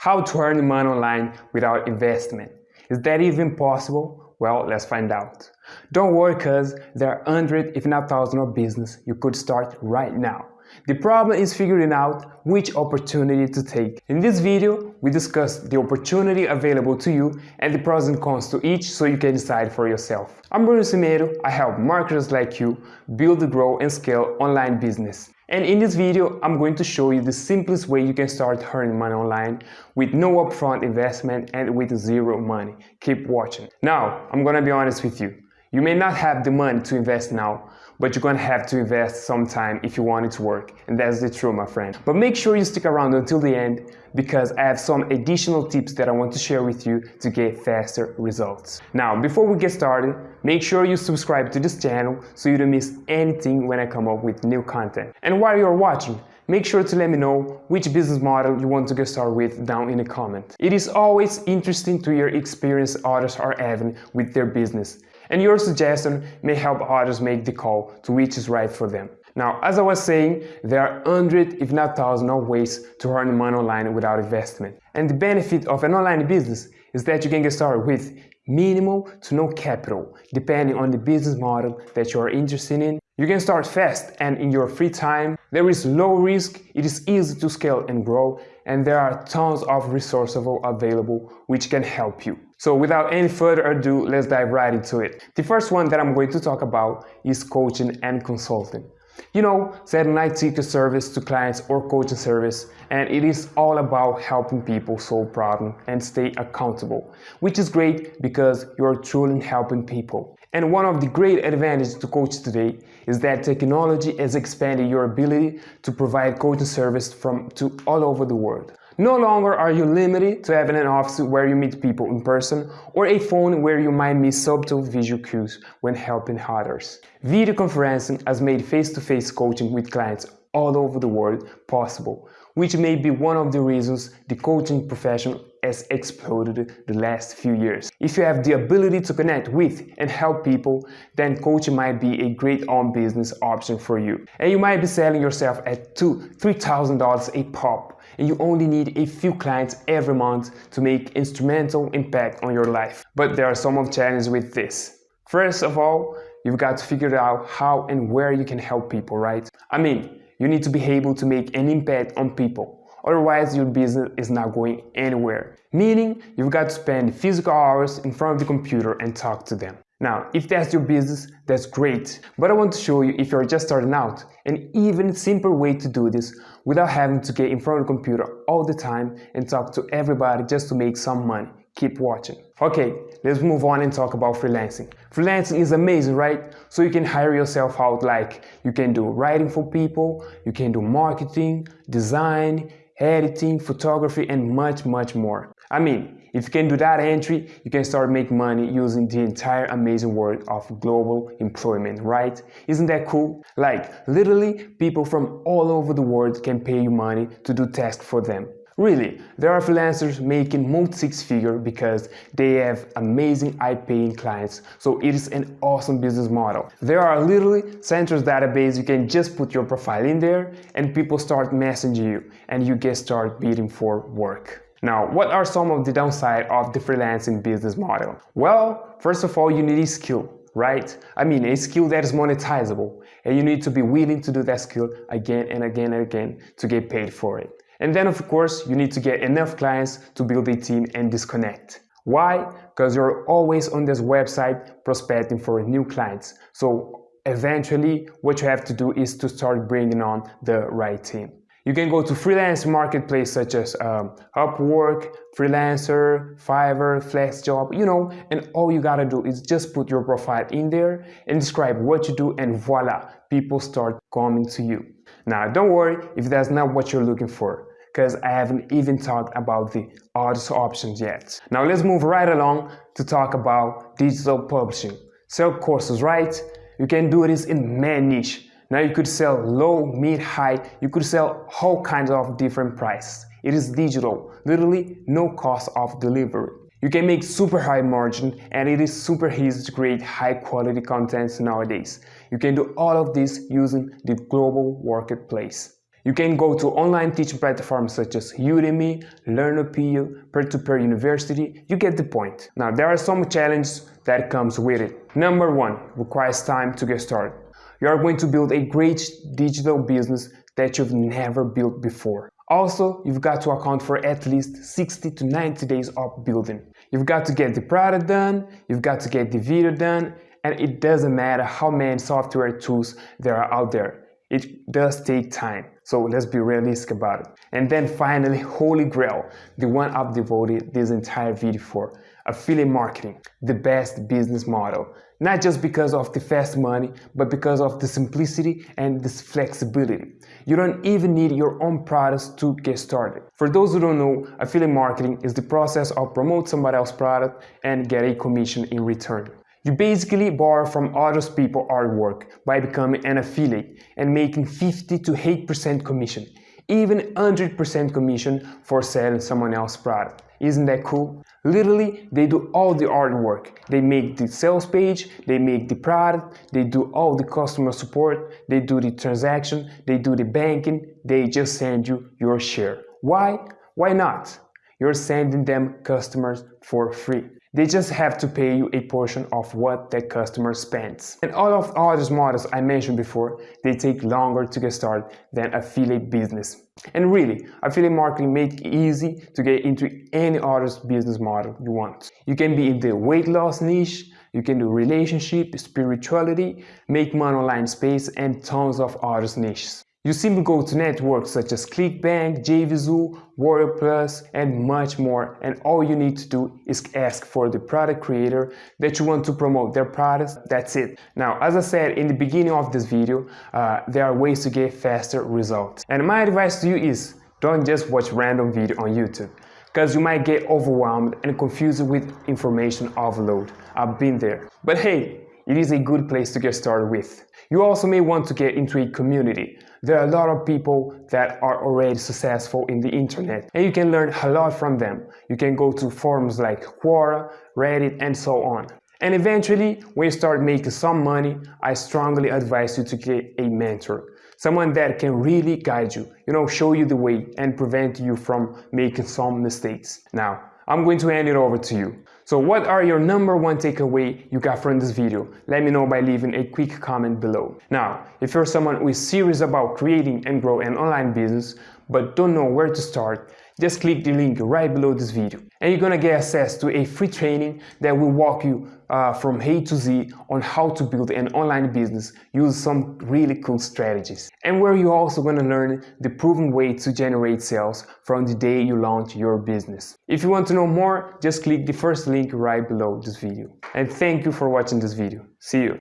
How to earn money online without investment. Is that even possible? Well, let's find out. Don't worry cause there are hundreds if not thousands of business you could start right now. The problem is figuring out which opportunity to take. In this video, we discuss the opportunity available to you and the pros and cons to each so you can decide for yourself. I'm Bruno Cimeiro, I help marketers like you build, grow and scale online business. And in this video, I'm going to show you the simplest way you can start earning money online with no upfront investment and with zero money. Keep watching. Now, I'm gonna be honest with you. You may not have the money to invest now, but you're gonna have to invest some time if you want it to work. And that's the truth, my friend. But make sure you stick around until the end because I have some additional tips that I want to share with you to get faster results. Now, before we get started, make sure you subscribe to this channel so you don't miss anything when I come up with new content. And while you're watching, make sure to let me know which business model you want to get started with down in the comment. It is always interesting to hear experience others are having with their business and your suggestion may help others make the call to which is right for them. Now, as I was saying, there are hundreds, if not thousands, of ways to earn money online without investment. And the benefit of an online business is that you can get started with minimal to no capital, depending on the business model that you are interested in. You can start fast and in your free time. There is low risk, it is easy to scale and grow, and there are tons of resources available which can help you. So without any further ado, let's dive right into it. The first one that I'm going to talk about is coaching and consulting. You know, setting night ticket service to clients or coaching service, and it is all about helping people solve problems and stay accountable, which is great because you're truly helping people. And one of the great advantages to coach today is that technology has expanded your ability to provide coaching service from to all over the world. No longer are you limited to having an office where you meet people in person or a phone where you might miss subtle visual cues when helping others. Video conferencing has made face-to-face -face coaching with clients all over the world possible, which may be one of the reasons the coaching profession has exploded the last few years. If you have the ability to connect with and help people, then coaching might be a great on business option for you. And you might be selling yourself at two, three thousand dollars a pop, and you only need a few clients every month to make instrumental impact on your life. But there are some of challenges with this. First of all, you've got to figure out how and where you can help people, right? I mean, you need to be able to make an impact on people Otherwise, your business is not going anywhere. Meaning, you've got to spend physical hours in front of the computer and talk to them. Now, if that's your business, that's great. But I want to show you if you're just starting out, an even simpler way to do this without having to get in front of the computer all the time and talk to everybody just to make some money. Keep watching. Okay, let's move on and talk about freelancing. Freelancing is amazing, right? So you can hire yourself out like you can do writing for people, you can do marketing, design, editing, photography, and much, much more. I mean, if you can do that entry, you can start making money using the entire amazing world of global employment, right? Isn't that cool? Like, literally, people from all over the world can pay you money to do tasks for them. Really, there are freelancers making multi-six figure because they have amazing high-paying clients, so it is an awesome business model. There are literally centers database you can just put your profile in there and people start messaging you and you get start bidding for work. Now, what are some of the downside of the freelancing business model? Well, first of all, you need a skill right? I mean, a skill that is monetizable and you need to be willing to do that skill again and again and again to get paid for it. And then of course, you need to get enough clients to build a team and disconnect. Why? Because you're always on this website prospecting for new clients. So eventually what you have to do is to start bringing on the right team. You can go to freelance marketplace such as um, Upwork, Freelancer, Fiverr, FlexJob, you know, and all you gotta do is just put your profile in there and describe what you do and voila, people start coming to you. Now, don't worry if that's not what you're looking for because I haven't even talked about the other options yet. Now let's move right along to talk about digital publishing. Sell courses, right? You can do this in many. Now you could sell low, mid, high, you could sell all kinds of different prices. It is digital, literally no cost of delivery. You can make super high margin and it is super easy to create high quality contents nowadays. You can do all of this using the global marketplace. You can go to online teaching platforms such as Udemy, Learnopedia, Peer-to-Peer University, you get the point. Now there are some challenges that comes with it. Number one, requires time to get started. You are going to build a great digital business that you've never built before. Also, you've got to account for at least 60 to 90 days of building. You've got to get the product done, you've got to get the video done, and it doesn't matter how many software tools there are out there. It does take time, so let's be realistic about it. And then finally, Holy Grail, the one I've devoted this entire video for, affiliate marketing, the best business model. Not just because of the fast money, but because of the simplicity and this flexibility. You don't even need your own products to get started. For those who don't know, affiliate marketing is the process of promote somebody else's product and get a commission in return. You basically borrow from other people's artwork by becoming an affiliate and making 50 to 8% commission, even 100% commission for selling someone else's product. Isn't that cool? Literally, they do all the artwork. They make the sales page, they make the product, they do all the customer support, they do the transaction, they do the banking, they just send you your share. Why? Why not? You're sending them customers for free. They just have to pay you a portion of what that customer spends. And all of all these models I mentioned before, they take longer to get started than affiliate business. And really, affiliate marketing makes it easy to get into any other business model you want. You can be in the weight loss niche, you can do relationship, spirituality, make money online space, and tons of other niches. You simply go to networks such as ClickBank, JVZoo, Warrior Plus, and much more. And all you need to do is ask for the product creator that you want to promote their products. That's it. Now, as I said in the beginning of this video, uh, there are ways to get faster results. And my advice to you is don't just watch random video on YouTube because you might get overwhelmed and confused with information overload. I've been there. But hey, it is a good place to get started with. You also may want to get into a community there are a lot of people that are already successful in the internet and you can learn a lot from them. You can go to forums like Quora, Reddit and so on. And eventually, when you start making some money, I strongly advise you to get a mentor. Someone that can really guide you, you know, show you the way and prevent you from making some mistakes. Now, I'm going to hand it over to you. So what are your number one takeaway you got from this video? Let me know by leaving a quick comment below. Now, if you're someone who is serious about creating and grow an online business, but don't know where to start, just click the link right below this video and you're gonna get access to a free training that will walk you uh, from A to Z on how to build an online business use some really cool strategies and where you're also gonna learn the proven way to generate sales from the day you launch your business. If you want to know more, just click the first link right below this video. And thank you for watching this video. See you.